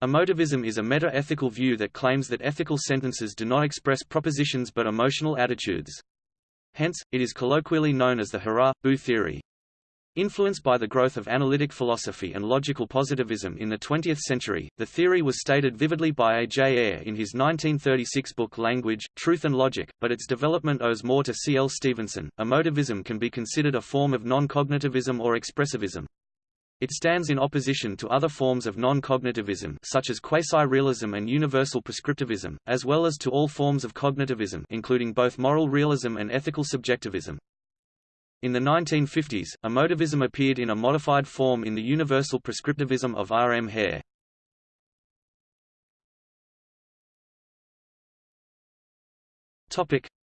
Emotivism is a meta-ethical view that claims that ethical sentences do not express propositions but emotional attitudes. Hence, it is colloquially known as the hurrah-boo theory. Influenced by the growth of analytic philosophy and logical positivism in the 20th century, the theory was stated vividly by A. J. Ayer in his 1936 book Language, Truth and Logic, but its development owes more to C. L. Stevenson. Emotivism can be considered a form of non-cognitivism or expressivism. It stands in opposition to other forms of non-cognitivism such as quasi-realism and universal prescriptivism, as well as to all forms of cognitivism including both moral realism and ethical subjectivism. In the 1950s, emotivism appeared in a modified form in the universal prescriptivism of R. M. Hare.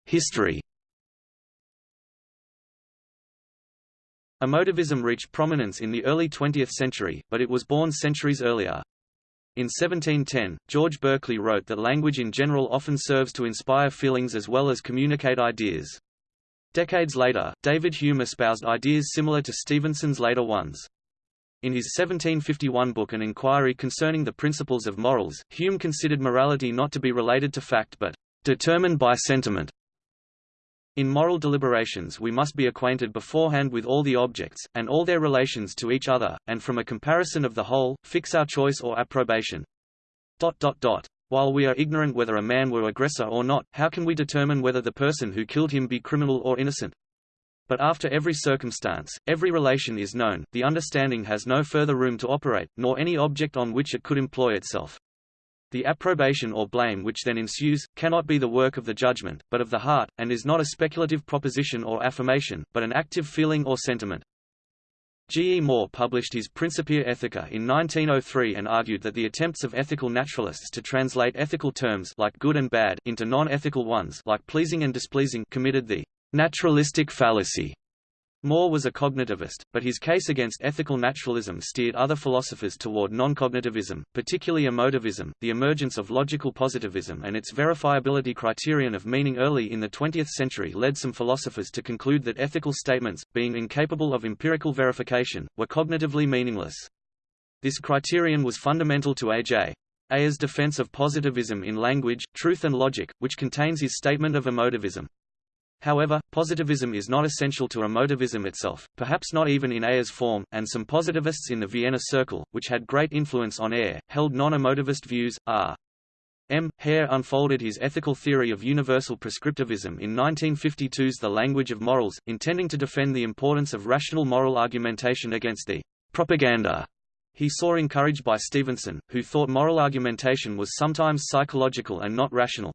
History Emotivism reached prominence in the early 20th century, but it was born centuries earlier. In 1710, George Berkeley wrote that language in general often serves to inspire feelings as well as communicate ideas. Decades later, David Hume espoused ideas similar to Stevenson's later ones. In his 1751 book An Inquiry Concerning the Principles of Morals, Hume considered morality not to be related to fact but determined by sentiment. In moral deliberations we must be acquainted beforehand with all the objects, and all their relations to each other, and from a comparison of the whole, fix our choice or approbation. While we are ignorant whether a man were aggressor or not, how can we determine whether the person who killed him be criminal or innocent? But after every circumstance, every relation is known, the understanding has no further room to operate, nor any object on which it could employ itself. The approbation or blame which then ensues, cannot be the work of the judgment, but of the heart, and is not a speculative proposition or affirmation, but an active feeling or sentiment. G. E. Moore published his Principia Ethica in 1903 and argued that the attempts of ethical naturalists to translate ethical terms like good and bad into non-ethical ones like pleasing and displeasing committed the naturalistic fallacy. Moore was a cognitivist, but his case against ethical naturalism steered other philosophers toward non-cognitivism, particularly emotivism, the emergence of logical positivism and its verifiability criterion of meaning early in the 20th century led some philosophers to conclude that ethical statements, being incapable of empirical verification, were cognitively meaningless. This criterion was fundamental to A.J. Ayer's defense of positivism in Language, Truth and Logic, which contains his statement of emotivism. However, positivism is not essential to emotivism itself, perhaps not even in Ayer's form, and some positivists in the Vienna Circle, which had great influence on Ayer, held non-emotivist views. R. M. Hare unfolded his ethical theory of universal prescriptivism in 1952's The Language of Morals, intending to defend the importance of rational moral argumentation against the propaganda he saw encouraged by Stevenson, who thought moral argumentation was sometimes psychological and not rational.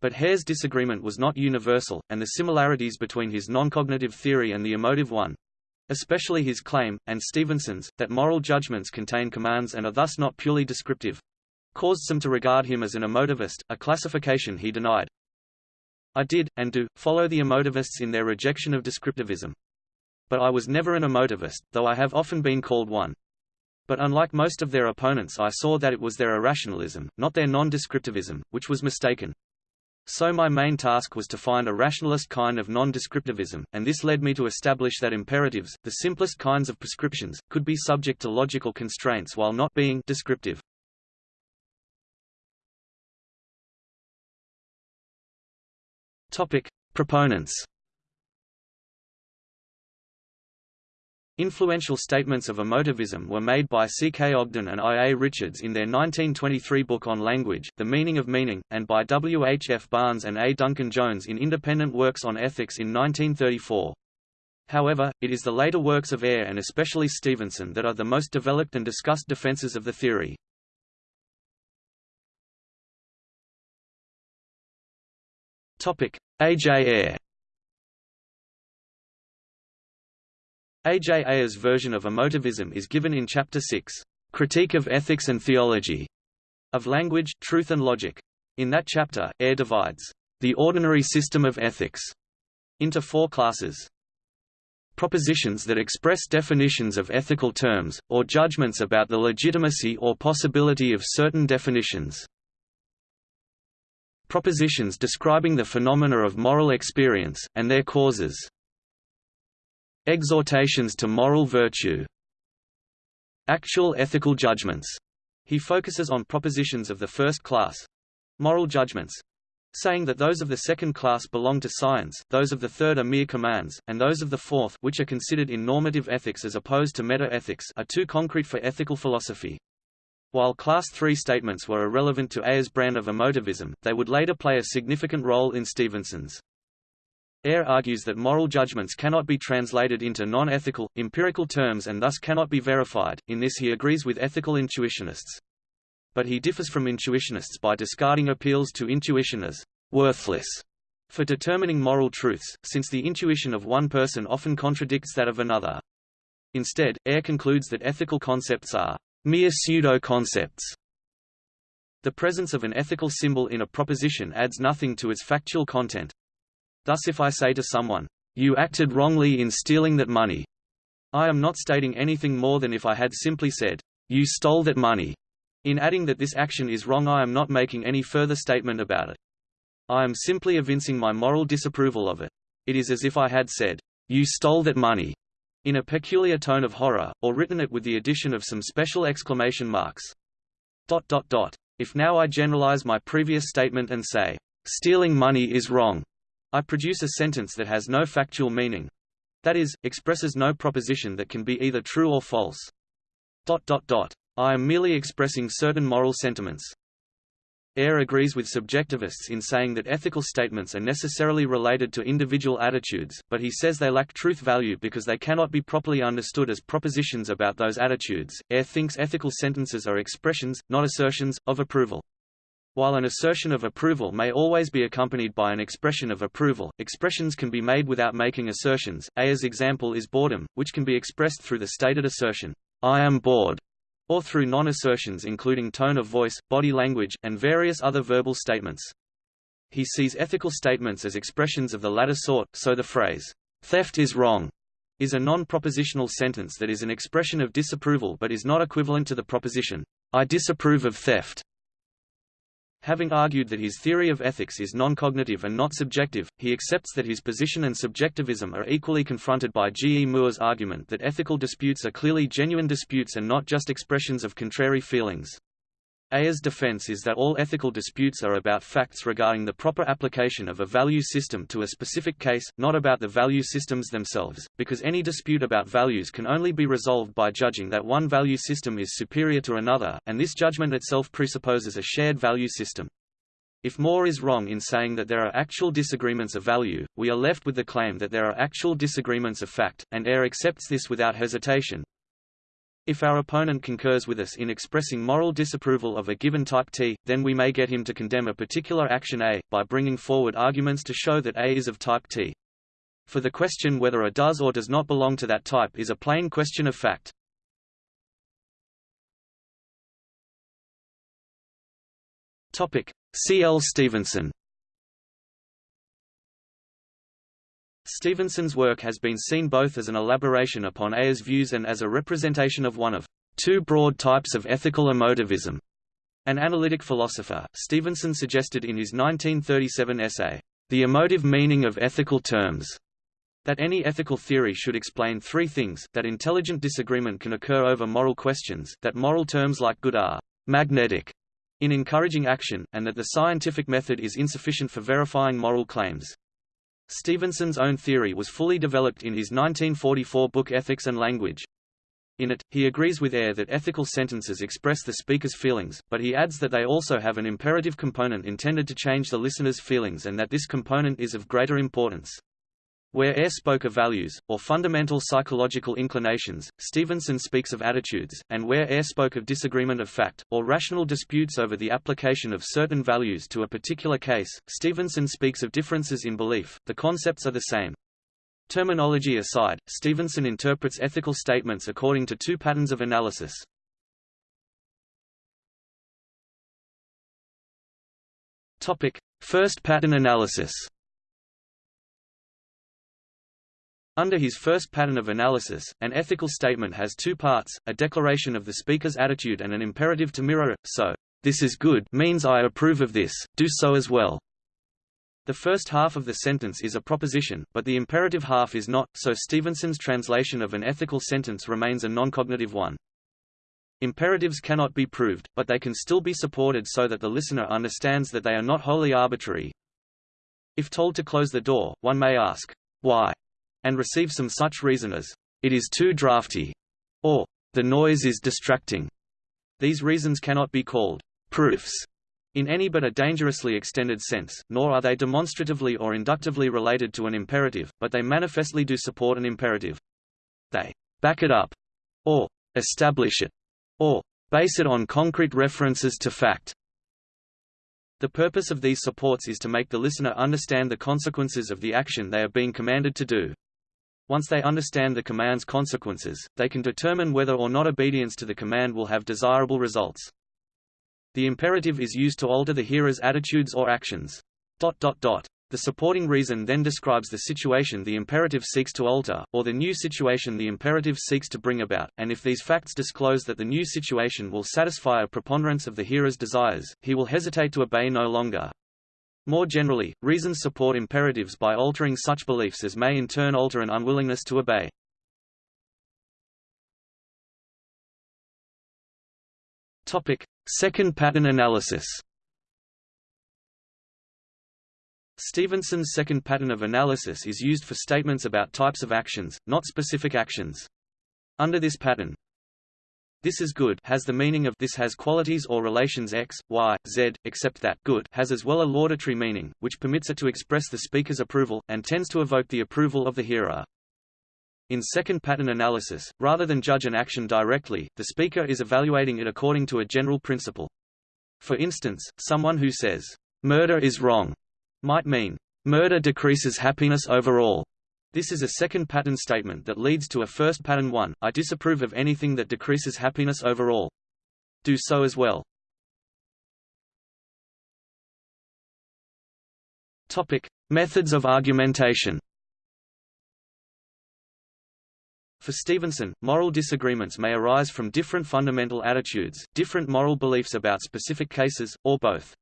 But Hare's disagreement was not universal, and the similarities between his non-cognitive theory and the emotive one especially his claim, and Stevenson's, that moral judgments contain commands and are thus not purely descriptive caused some to regard him as an emotivist, a classification he denied. I did, and do, follow the emotivists in their rejection of descriptivism. But I was never an emotivist, though I have often been called one. But unlike most of their opponents I saw that it was their irrationalism, not their non-descriptivism, which was mistaken. So my main task was to find a rationalist kind of non-descriptivism, and this led me to establish that imperatives, the simplest kinds of prescriptions, could be subject to logical constraints while not being descriptive. Topic: Proponents Influential statements of emotivism were made by C. K. Ogden and I. A. Richards in their 1923 book on language, The Meaning of Meaning, and by W. H. F. Barnes and A. Duncan Jones in independent works on ethics in 1934. However, it is the later works of Ayer and especially Stevenson that are the most developed and discussed defenses of the theory. A. J. Ayer A. J. Ayer's version of emotivism is given in Chapter 6, Critique of Ethics and Theology, of Language, Truth and Logic. In that chapter, Ayer divides the ordinary system of ethics into four classes. Propositions that express definitions of ethical terms, or judgments about the legitimacy or possibility of certain definitions. Propositions describing the phenomena of moral experience, and their causes. Exhortations to moral virtue Actual ethical judgments He focuses on propositions of the first class moral judgments saying that those of the second class belong to science, those of the third are mere commands, and those of the fourth which are considered in normative ethics as opposed to meta-ethics are too concrete for ethical philosophy. While Class 3 statements were irrelevant to Ayer's brand of emotivism, they would later play a significant role in Stevenson's. Ayer argues that moral judgments cannot be translated into non-ethical, empirical terms and thus cannot be verified, in this he agrees with ethical intuitionists but he differs from intuitionists by discarding appeals to intuition as worthless for determining moral truths, since the intuition of one person often contradicts that of another. Instead, Ayer concludes that ethical concepts are mere pseudo-concepts. The presence of an ethical symbol in a proposition adds nothing to its factual content. Thus if I say to someone, you acted wrongly in stealing that money, I am not stating anything more than if I had simply said, you stole that money. In adding that this action is wrong I am not making any further statement about it. I am simply evincing my moral disapproval of it. It is as if I had said, you stole that money, in a peculiar tone of horror, or written it with the addition of some special exclamation marks. Dot dot dot. If now I generalize my previous statement and say, stealing money is wrong, I produce a sentence that has no factual meaning. That is, expresses no proposition that can be either true or false. Dot dot dot. I am merely expressing certain moral sentiments. Ayer agrees with subjectivists in saying that ethical statements are necessarily related to individual attitudes, but he says they lack truth value because they cannot be properly understood as propositions about those attitudes. Ayer thinks ethical sentences are expressions, not assertions, of approval. While an assertion of approval may always be accompanied by an expression of approval, expressions can be made without making assertions. Ayer's example is boredom, which can be expressed through the stated assertion, I am bored, or through non-assertions including tone of voice, body language, and various other verbal statements. He sees ethical statements as expressions of the latter sort, so the phrase, theft is wrong, is a non-propositional sentence that is an expression of disapproval but is not equivalent to the proposition, I disapprove of theft. Having argued that his theory of ethics is non-cognitive and not subjective, he accepts that his position and subjectivism are equally confronted by G. E. Moore's argument that ethical disputes are clearly genuine disputes and not just expressions of contrary feelings. Ayer's defense is that all ethical disputes are about facts regarding the proper application of a value system to a specific case, not about the value systems themselves, because any dispute about values can only be resolved by judging that one value system is superior to another, and this judgment itself presupposes a shared value system. If Moore is wrong in saying that there are actual disagreements of value, we are left with the claim that there are actual disagreements of fact, and Ayer accepts this without hesitation, if our opponent concurs with us in expressing moral disapproval of a given type T, then we may get him to condemn a particular action A, by bringing forward arguments to show that A is of type T. For the question whether A does or does not belong to that type is a plain question of fact. C. L. Stevenson Stevenson's work has been seen both as an elaboration upon Ayer's views and as a representation of one of two broad types of ethical emotivism. An analytic philosopher, Stevenson suggested in his 1937 essay, The Emotive Meaning of Ethical Terms, that any ethical theory should explain three things, that intelligent disagreement can occur over moral questions, that moral terms like good are magnetic in encouraging action, and that the scientific method is insufficient for verifying moral claims. Stevenson's own theory was fully developed in his 1944 book Ethics and Language. In it, he agrees with Ayer that ethical sentences express the speaker's feelings, but he adds that they also have an imperative component intended to change the listener's feelings and that this component is of greater importance. Where Ayer spoke of values, or fundamental psychological inclinations, Stevenson speaks of attitudes, and where Ayer spoke of disagreement of fact, or rational disputes over the application of certain values to a particular case, Stevenson speaks of differences in belief, the concepts are the same. Terminology aside, Stevenson interprets ethical statements according to two patterns of analysis. First pattern analysis Under his first pattern of analysis, an ethical statement has two parts, a declaration of the speaker's attitude and an imperative to mirror it, so, "'This is good' means I approve of this, do so as well." The first half of the sentence is a proposition, but the imperative half is not, so Stevenson's translation of an ethical sentence remains a non-cognitive one. Imperatives cannot be proved, but they can still be supported so that the listener understands that they are not wholly arbitrary. If told to close the door, one may ask, why, and receive some such reason as, it is too drafty, or the noise is distracting. These reasons cannot be called proofs in any but a dangerously extended sense, nor are they demonstratively or inductively related to an imperative, but they manifestly do support an imperative. They back it up, or establish it, or base it on concrete references to fact. The purpose of these supports is to make the listener understand the consequences of the action they are being commanded to do. Once they understand the command's consequences, they can determine whether or not obedience to the command will have desirable results. The imperative is used to alter the hearer's attitudes or actions. Dot, dot, dot. The supporting reason then describes the situation the imperative seeks to alter, or the new situation the imperative seeks to bring about, and if these facts disclose that the new situation will satisfy a preponderance of the hearer's desires, he will hesitate to obey no longer. More generally, reasons support imperatives by altering such beliefs as may in turn alter an unwillingness to obey. Topic: Second pattern analysis. Stevenson's second pattern of analysis is used for statements about types of actions, not specific actions. Under this pattern, this is good has the meaning of this has qualities or relations x, y, z, except that good has as well a laudatory meaning, which permits it to express the speaker's approval, and tends to evoke the approval of the hearer. In second pattern analysis, rather than judge an action directly, the speaker is evaluating it according to a general principle. For instance, someone who says, murder is wrong, might mean, murder decreases happiness overall. This is a second pattern statement that leads to a first pattern one, I disapprove of anything that decreases happiness overall. Do so as well. Topic. Methods of argumentation For Stevenson, moral disagreements may arise from different fundamental attitudes, different moral beliefs about specific cases, or both.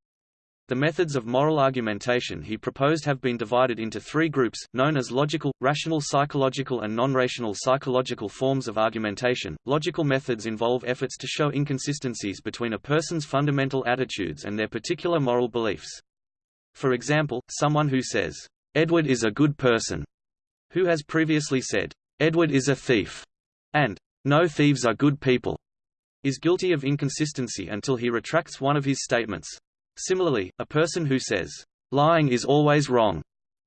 The methods of moral argumentation he proposed have been divided into three groups, known as logical, rational psychological and non-rational psychological forms of argumentation. Logical methods involve efforts to show inconsistencies between a person's fundamental attitudes and their particular moral beliefs. For example, someone who says, Edward is a good person, who has previously said, Edward is a thief, and no thieves are good people, is guilty of inconsistency until he retracts one of his statements. Similarly, a person who says, lying is always wrong,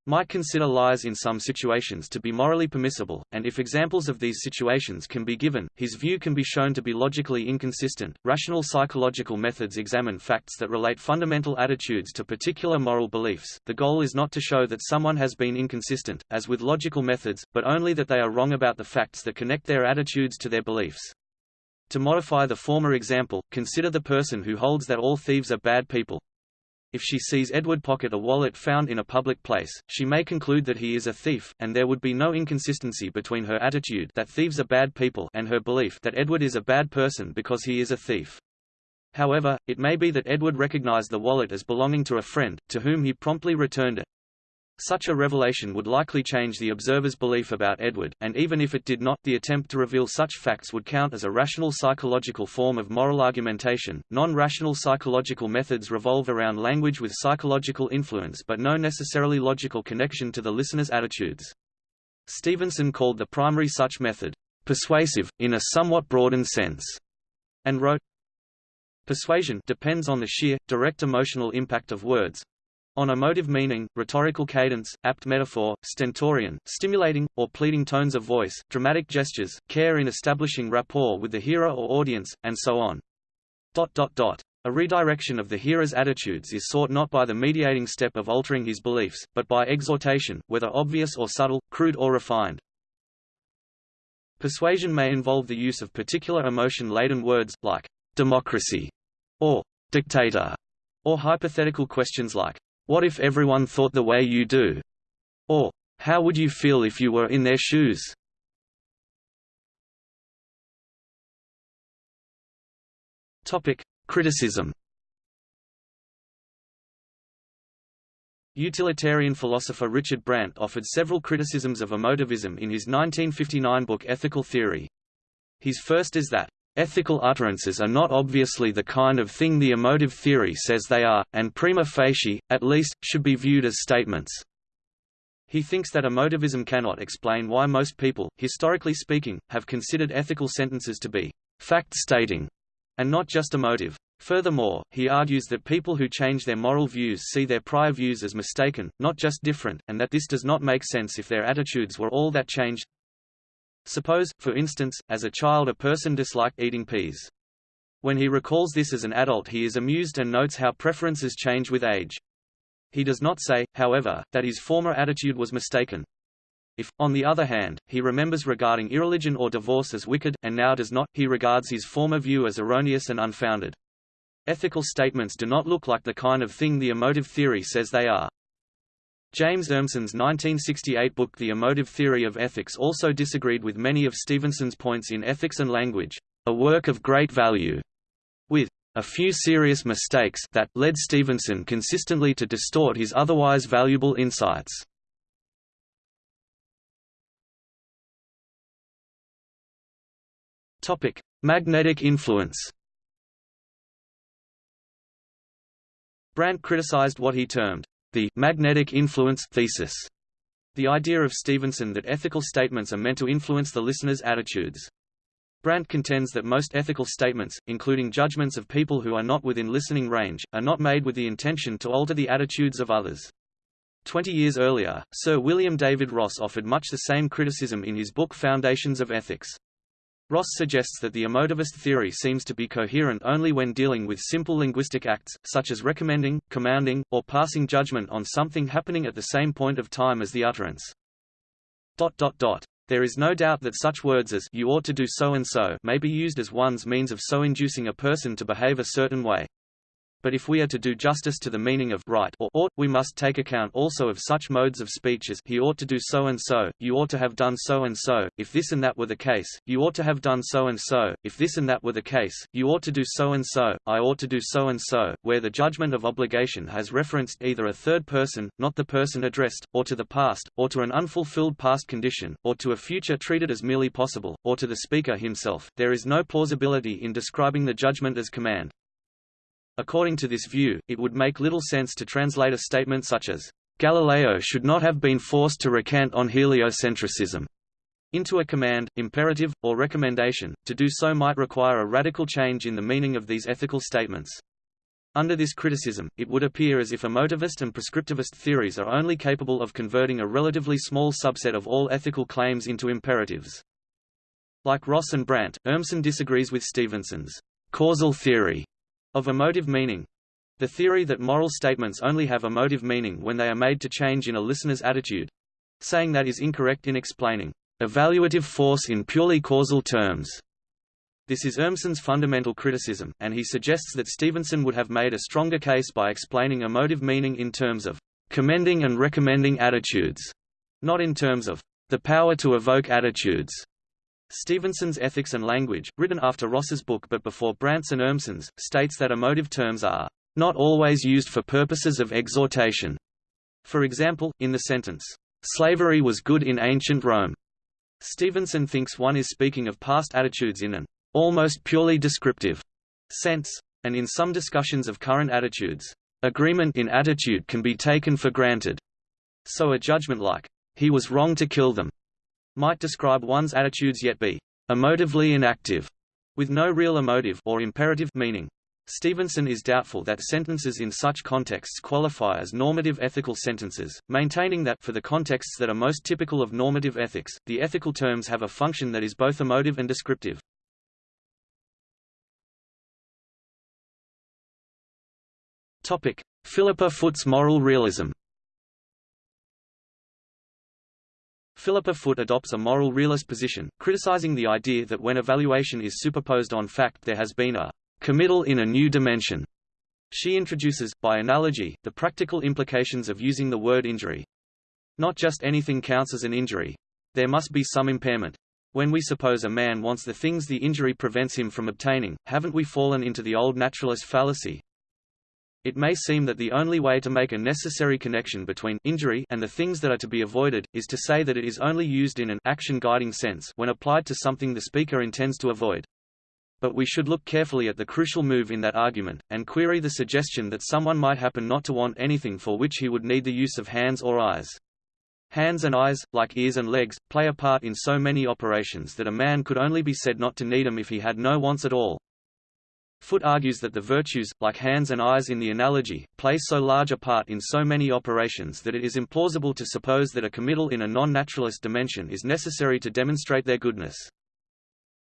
might consider lies in some situations to be morally permissible, and if examples of these situations can be given, his view can be shown to be logically inconsistent. Rational psychological methods examine facts that relate fundamental attitudes to particular moral beliefs. The goal is not to show that someone has been inconsistent, as with logical methods, but only that they are wrong about the facts that connect their attitudes to their beliefs. To modify the former example, consider the person who holds that all thieves are bad people. If she sees Edward pocket a wallet found in a public place, she may conclude that he is a thief, and there would be no inconsistency between her attitude that thieves are bad people and her belief that Edward is a bad person because he is a thief. However, it may be that Edward recognized the wallet as belonging to a friend, to whom he promptly returned it. Such a revelation would likely change the observer's belief about Edward, and even if it did not, the attempt to reveal such facts would count as a rational psychological form of moral argumentation. Non-rational psychological methods revolve around language with psychological influence but no necessarily logical connection to the listener's attitudes. Stevenson called the primary such method, persuasive, in a somewhat broadened sense, and wrote, Persuasion depends on the sheer, direct emotional impact of words, on emotive meaning, rhetorical cadence, apt metaphor, stentorian, stimulating, or pleading tones of voice, dramatic gestures, care in establishing rapport with the hearer or audience, and so on. Dot, dot, dot. A redirection of the hearer's attitudes is sought not by the mediating step of altering his beliefs, but by exhortation, whether obvious or subtle, crude or refined. Persuasion may involve the use of particular emotion-laden words, like democracy, or dictator, or hypothetical questions like what if everyone thought the way you do? Or, how would you feel if you were in their shoes? Criticism. Utilitarian philosopher Richard Brandt offered several criticisms of emotivism in his 1959 book Ethical Theory. His first is that Ethical utterances are not obviously the kind of thing the emotive theory says they are, and prima facie, at least, should be viewed as statements. He thinks that emotivism cannot explain why most people, historically speaking, have considered ethical sentences to be fact-stating, and not just emotive. Furthermore, he argues that people who change their moral views see their prior views as mistaken, not just different, and that this does not make sense if their attitudes were all that changed. Suppose, for instance, as a child a person disliked eating peas. When he recalls this as an adult he is amused and notes how preferences change with age. He does not say, however, that his former attitude was mistaken. If, on the other hand, he remembers regarding irreligion or divorce as wicked, and now does not, he regards his former view as erroneous and unfounded. Ethical statements do not look like the kind of thing the emotive theory says they are. James Urmson's 1968 book The Emotive Theory of Ethics also disagreed with many of Stevenson's points in Ethics and Language, a work of great value, with a few serious mistakes that led Stevenson consistently to distort his otherwise valuable insights. Topic: Magnetic influence. Brandt criticized what he termed the magnetic influence thesis, the idea of Stevenson that ethical statements are meant to influence the listener's attitudes. Brandt contends that most ethical statements, including judgments of people who are not within listening range, are not made with the intention to alter the attitudes of others. Twenty years earlier, Sir William David Ross offered much the same criticism in his book Foundations of Ethics. Ross suggests that the emotivist theory seems to be coherent only when dealing with simple linguistic acts, such as recommending, commanding, or passing judgment on something happening at the same point of time as the utterance. Dot, dot, dot. There is no doubt that such words as you ought to do so and so may be used as one's means of so inducing a person to behave a certain way but if we are to do justice to the meaning of right or ought, we must take account also of such modes of speech as he ought to do so and so, you ought to have done so and so, if this and that were the case, you ought to have done so and so, if this and that were the case, you ought to do so and so, I ought to do so and so, where the judgment of obligation has referenced either a third person, not the person addressed, or to the past, or to an unfulfilled past condition, or to a future treated as merely possible, or to the speaker himself, there is no plausibility in describing the judgment as command. According to this view, it would make little sense to translate a statement such as, Galileo should not have been forced to recant on heliocentrism into a command, imperative, or recommendation. To do so might require a radical change in the meaning of these ethical statements. Under this criticism, it would appear as if emotivist and prescriptivist theories are only capable of converting a relatively small subset of all ethical claims into imperatives. Like Ross and Brandt, Urmson disagrees with Stevenson's causal theory of emotive meaning the theory that moral statements only have emotive meaning when they are made to change in a listener's attitude saying that is incorrect in explaining evaluative force in purely causal terms. This is Urmson's fundamental criticism, and he suggests that Stevenson would have made a stronger case by explaining emotive meaning in terms of commending and recommending attitudes, not in terms of the power to evoke attitudes. Stevenson's Ethics and Language, written after Ross's book but before Brandt's and Urmson's, states that emotive terms are not always used for purposes of exhortation. For example, in the sentence, slavery was good in ancient Rome. Stevenson thinks one is speaking of past attitudes in an almost purely descriptive sense, and in some discussions of current attitudes, agreement in attitude can be taken for granted. So a judgment like, he was wrong to kill them, might describe one's attitudes yet be emotively inactive, with no real emotive or imperative meaning. Stevenson is doubtful that sentences in such contexts qualify as normative ethical sentences, maintaining that for the contexts that are most typical of normative ethics, the ethical terms have a function that is both emotive and descriptive. Topic: Philippa Foot's moral realism. Philippa Foot adopts a moral realist position, criticizing the idea that when evaluation is superposed on fact there has been a committal in a new dimension. She introduces, by analogy, the practical implications of using the word injury. Not just anything counts as an injury. There must be some impairment. When we suppose a man wants the things the injury prevents him from obtaining, haven't we fallen into the old naturalist fallacy, it may seem that the only way to make a necessary connection between injury and the things that are to be avoided, is to say that it is only used in an action-guiding sense when applied to something the speaker intends to avoid. But we should look carefully at the crucial move in that argument, and query the suggestion that someone might happen not to want anything for which he would need the use of hands or eyes. Hands and eyes, like ears and legs, play a part in so many operations that a man could only be said not to need them if he had no wants at all. Foot argues that the virtues, like hands and eyes in the analogy, play so large a part in so many operations that it is implausible to suppose that a committal in a non-naturalist dimension is necessary to demonstrate their goodness.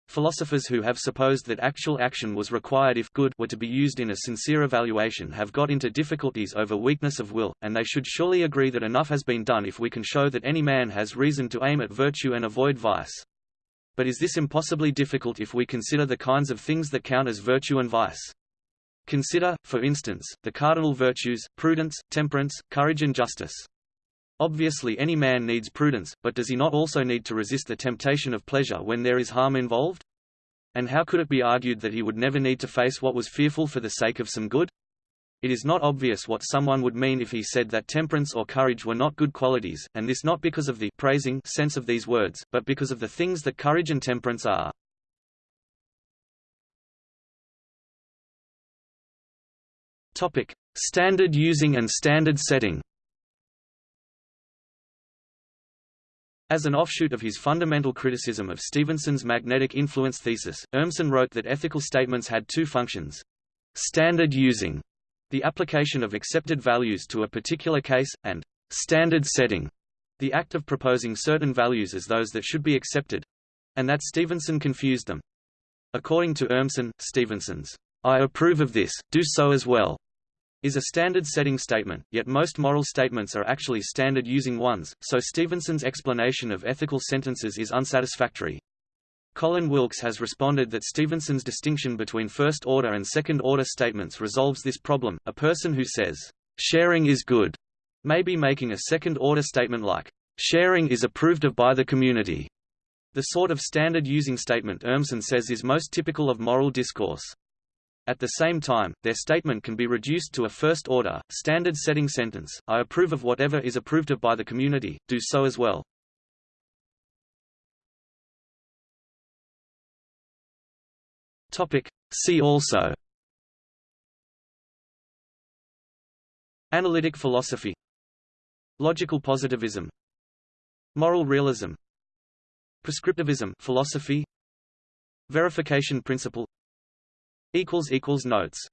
Philosophers who have supposed that actual action was required if good were to be used in a sincere evaluation have got into difficulties over weakness of will, and they should surely agree that enough has been done if we can show that any man has reason to aim at virtue and avoid vice. But is this impossibly difficult if we consider the kinds of things that count as virtue and vice? Consider, for instance, the cardinal virtues, prudence, temperance, courage and justice. Obviously any man needs prudence, but does he not also need to resist the temptation of pleasure when there is harm involved? And how could it be argued that he would never need to face what was fearful for the sake of some good? It is not obvious what someone would mean if he said that temperance or courage were not good qualities, and this not because of the praising sense of these words, but because of the things that courage and temperance are. Topic: Standard using and standard setting. As an offshoot of his fundamental criticism of Stevenson's magnetic influence thesis, Urmson wrote that ethical statements had two functions. Standard using the application of accepted values to a particular case, and standard setting, the act of proposing certain values as those that should be accepted, and that Stevenson confused them. According to Urmson, Stevenson's, I approve of this, do so as well, is a standard setting statement, yet most moral statements are actually standard using ones, so Stevenson's explanation of ethical sentences is unsatisfactory. Colin Wilks has responded that Stevenson's distinction between first-order and second-order statements resolves this problem. A person who says, sharing is good, may be making a second-order statement like, sharing is approved of by the community. The sort of standard using statement Urmson says is most typical of moral discourse. At the same time, their statement can be reduced to a first-order, standard-setting sentence, I approve of whatever is approved of by the community, do so as well. Topic. See also. Analytic philosophy. Logical positivism. Moral realism. Prescriptivism philosophy. Verification principle. Notes